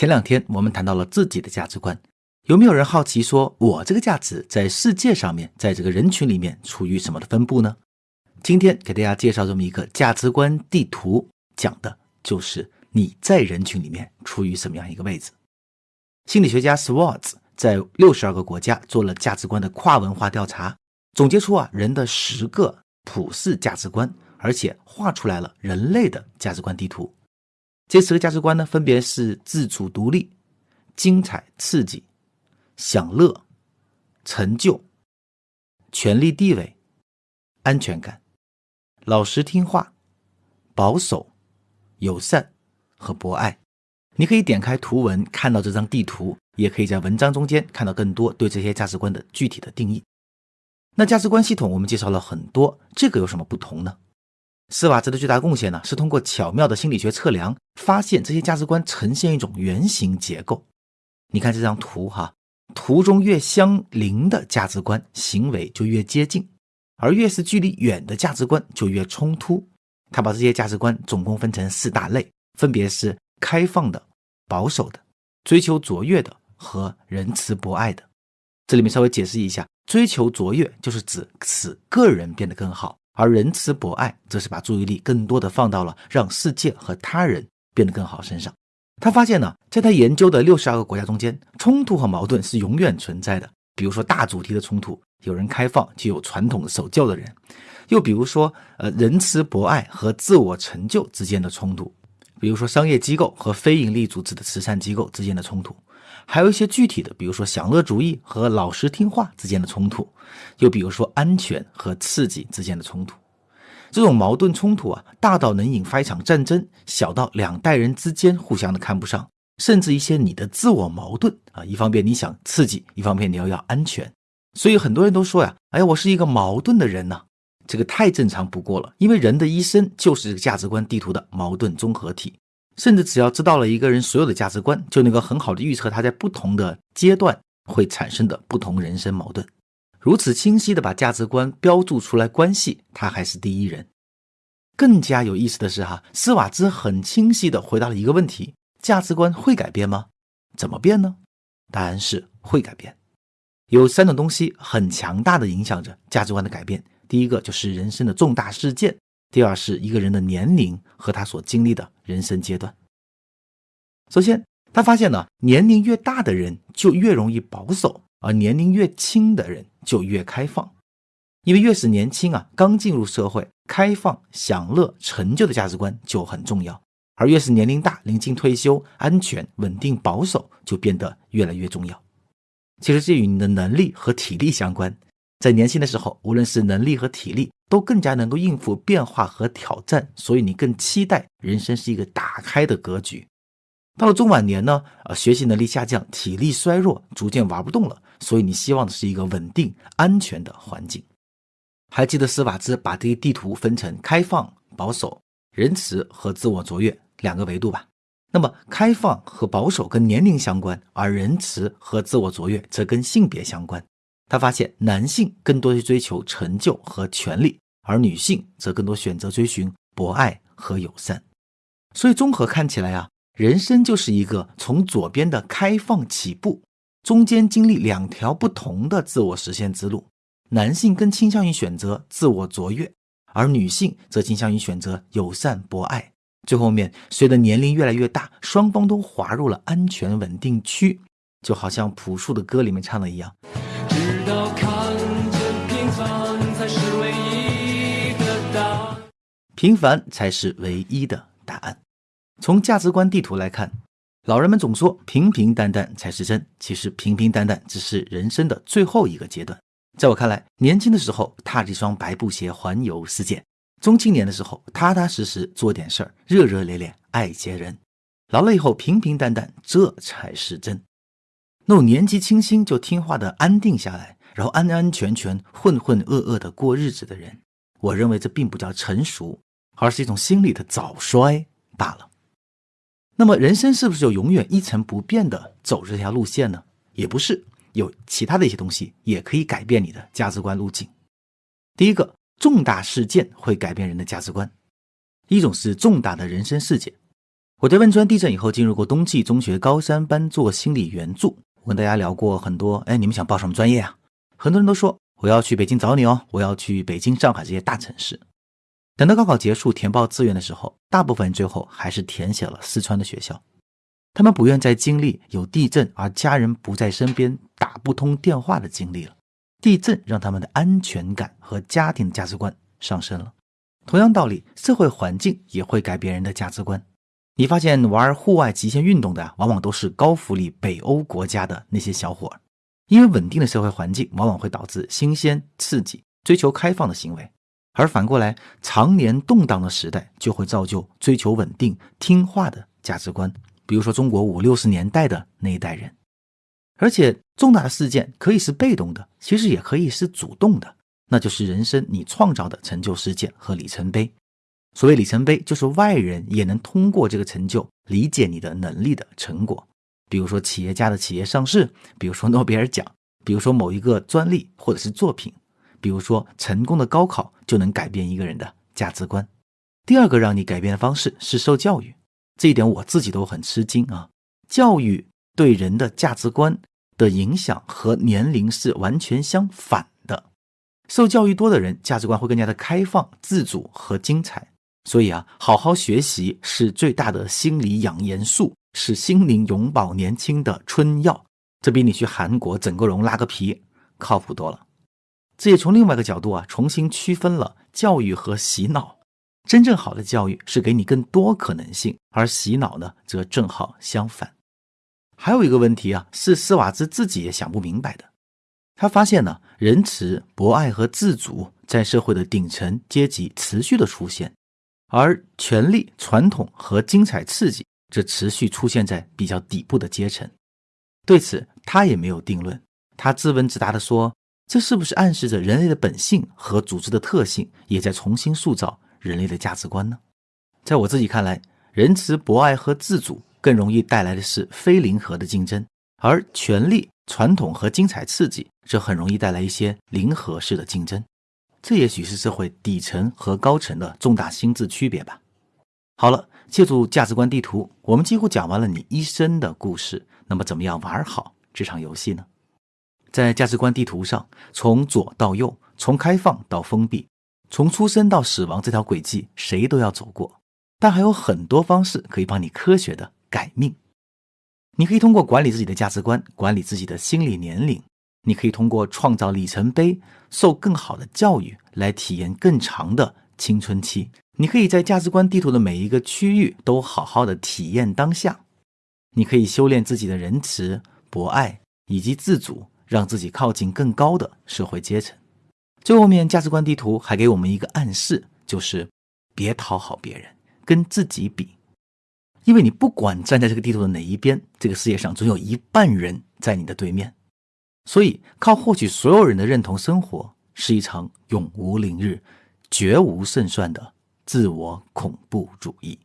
前两天我们谈到了自己的价值观，有没有人好奇说，我这个价值在世界上面，在这个人群里面处于什么的分布呢？今天给大家介绍这么一个价值观地图，讲的就是你在人群里面处于什么样一个位置。心理学家 Swartz 在六十二个国家做了价值观的跨文化调查，总结出啊人的十个普世价值观，而且画出来了人类的价值观地图。这十个价值观呢，分别是自主独立、精彩刺激、享乐、成就、权力地位、安全感。老实听话、保守、友善和博爱，你可以点开图文看到这张地图，也可以在文章中间看到更多对这些价值观的具体的定义。那价值观系统我们介绍了很多，这个有什么不同呢？斯瓦兹的最大贡献呢，是通过巧妙的心理学测量，发现这些价值观呈现一种圆形结构。你看这张图哈，图中越相邻的价值观行为就越接近。而越是距离远的价值观就越冲突。他把这些价值观总共分成四大类，分别是开放的、保守的、追求卓越的和仁慈博爱的。这里面稍微解释一下：追求卓越就是指使个人变得更好，而仁慈博爱则是把注意力更多的放到了让世界和他人变得更好身上。他发现呢，在他研究的六十二个国家中间，冲突和矛盾是永远存在的。比如说大主题的冲突。有人开放，就有传统守旧的人；又比如说，呃，仁慈博爱和自我成就之间的冲突；比如说商业机构和非营利组织的慈善机构之间的冲突；还有一些具体的，比如说享乐主义和老实听话之间的冲突；又比如说安全和刺激之间的冲突。这种矛盾冲突啊，大到能引发一场战争，小到两代人之间互相的看不上，甚至一些你的自我矛盾啊，一方面你想刺激，一方面你要要安全。所以很多人都说呀，哎，我是一个矛盾的人呢，这个太正常不过了。因为人的一生就是这个价值观地图的矛盾综合体，甚至只要知道了一个人所有的价值观，就能够很好的预测他在不同的阶段会产生的不同人生矛盾。如此清晰的把价值观标注出来，关系他还是第一人。更加有意思的是哈，斯瓦兹很清晰的回答了一个问题：价值观会改变吗？怎么变呢？答案是会改变。有三种东西很强大的影响着价值观的改变。第一个就是人生的重大事件，第二是一个人的年龄和他所经历的人生阶段。首先，他发现呢，年龄越大的人就越容易保守，而年龄越轻的人就越开放。因为越是年轻啊，刚进入社会，开放、享乐、成就的价值观就很重要；而越是年龄大，临近退休，安全、稳定、保守就变得越来越重要。其实这与你的能力和体力相关。在年轻的时候，无论是能力和体力，都更加能够应付变化和挑战，所以你更期待人生是一个打开的格局。到了中晚年呢，呃，学习能力下降，体力衰弱，逐渐玩不动了，所以你希望的是一个稳定、安全的环境。还记得斯瓦兹把这个地图分成开放、保守、仁慈和自我卓越两个维度吧？那么，开放和保守跟年龄相关，而仁慈和自我卓越则跟性别相关。他发现，男性更多去追求成就和权利，而女性则更多选择追寻博爱和友善。所以，综合看起来啊，人生就是一个从左边的开放起步，中间经历两条不同的自我实现之路。男性更倾向于选择自我卓越，而女性则倾向于选择友善博爱。最后面，随着年龄越来越大，双方都滑入了安全稳定区，就好像朴树的歌里面唱的一样。平凡才是唯一的答案。从价值观地图来看，老人们总说平平淡淡才是真，其实平平淡淡只是人生的最后一个阶段。在我看来，年轻的时候踏着一双白布鞋环游世界。中青年的时候，踏踏实实做点事儿，热热烈烈爱些人；老了以后，平平淡淡，这才是真。那种年纪轻轻就听话的安定下来，然后安安全全、浑浑噩噩的过日子的人，我认为这并不叫成熟，而是一种心理的早衰罢了。那么，人生是不是就永远一成不变的走这条路线呢？也不是，有其他的一些东西也可以改变你的价值观路径。第一个。重大事件会改变人的价值观，一种是重大的人生事件，我在汶川地震以后进入过冬季中学高三班做心理援助，我跟大家聊过很多。哎，你们想报什么专业啊？很多人都说我要去北京找你哦，我要去北京、上海这些大城市。等到高考结束填报志愿的时候，大部分人最后还是填写了四川的学校。他们不愿再经历有地震而家人不在身边、打不通电话的经历了。地震让他们的安全感和家庭价值观上升了。同样道理，社会环境也会改变人的价值观。你发现玩户外极限运动的，往往都是高福利北欧国家的那些小伙儿，因为稳定的社会环境往往会导致新鲜刺激、追求开放的行为，而反过来，常年动荡的时代就会造就追求稳定、听话的价值观。比如说中国五六十年代的那一代人，而且重大的事件可以是被动的，其实也可以是主动的，那就是人生你创造的成就事件和里程碑。所谓里程碑，就是外人也能通过这个成就理解你的能力的成果。比如说企业家的企业上市，比如说诺贝尔奖，比如说某一个专利或者是作品，比如说成功的高考就能改变一个人的价值观。第二个让你改变的方式是受教育，这一点我自己都很吃惊啊！教育对人的价值观的影响和年龄是完全相反的。受教育多的人，价值观会更加的开放、自主和精彩。所以啊，好好学习是最大的心理养颜术，是心灵永葆年轻的春药。这比你去韩国整个容拉个皮靠谱多了。这也从另外一个角度啊，重新区分了教育和洗脑。真正好的教育是给你更多可能性，而洗脑呢，则正好相反。还有一个问题啊，是斯瓦兹自己也想不明白的。他发现呢，仁慈、博爱和自主在社会的顶层阶级持续的出现。而权力、传统和精彩刺激则持续出现在比较底部的阶层。对此，他也没有定论。他自问自答地说：“这是不是暗示着人类的本性和组织的特性也在重新塑造人类的价值观呢？”在我自己看来，仁慈、博爱和自主更容易带来的是非零和的竞争，而权力、传统和精彩刺激则很容易带来一些零和式的竞争。这也许是社会底层和高层的重大心智区别吧。好了，借助价值观地图，我们几乎讲完了你一生的故事。那么，怎么样玩好这场游戏呢？在价值观地图上，从左到右，从开放到封闭，从出生到死亡这条轨迹，谁都要走过。但还有很多方式可以帮你科学的改命。你可以通过管理自己的价值观，管理自己的心理年龄。你可以通过创造里程碑、受更好的教育来体验更长的青春期。你可以在价值观地图的每一个区域都好好的体验当下。你可以修炼自己的仁慈、博爱以及自主，让自己靠近更高的社会阶层。最后面，价值观地图还给我们一个暗示，就是别讨好别人，跟自己比，因为你不管站在这个地图的哪一边，这个世界上总有一半人在你的对面。所以，靠获取所有人的认同生活，是一场永无宁日、绝无胜算的自我恐怖主义。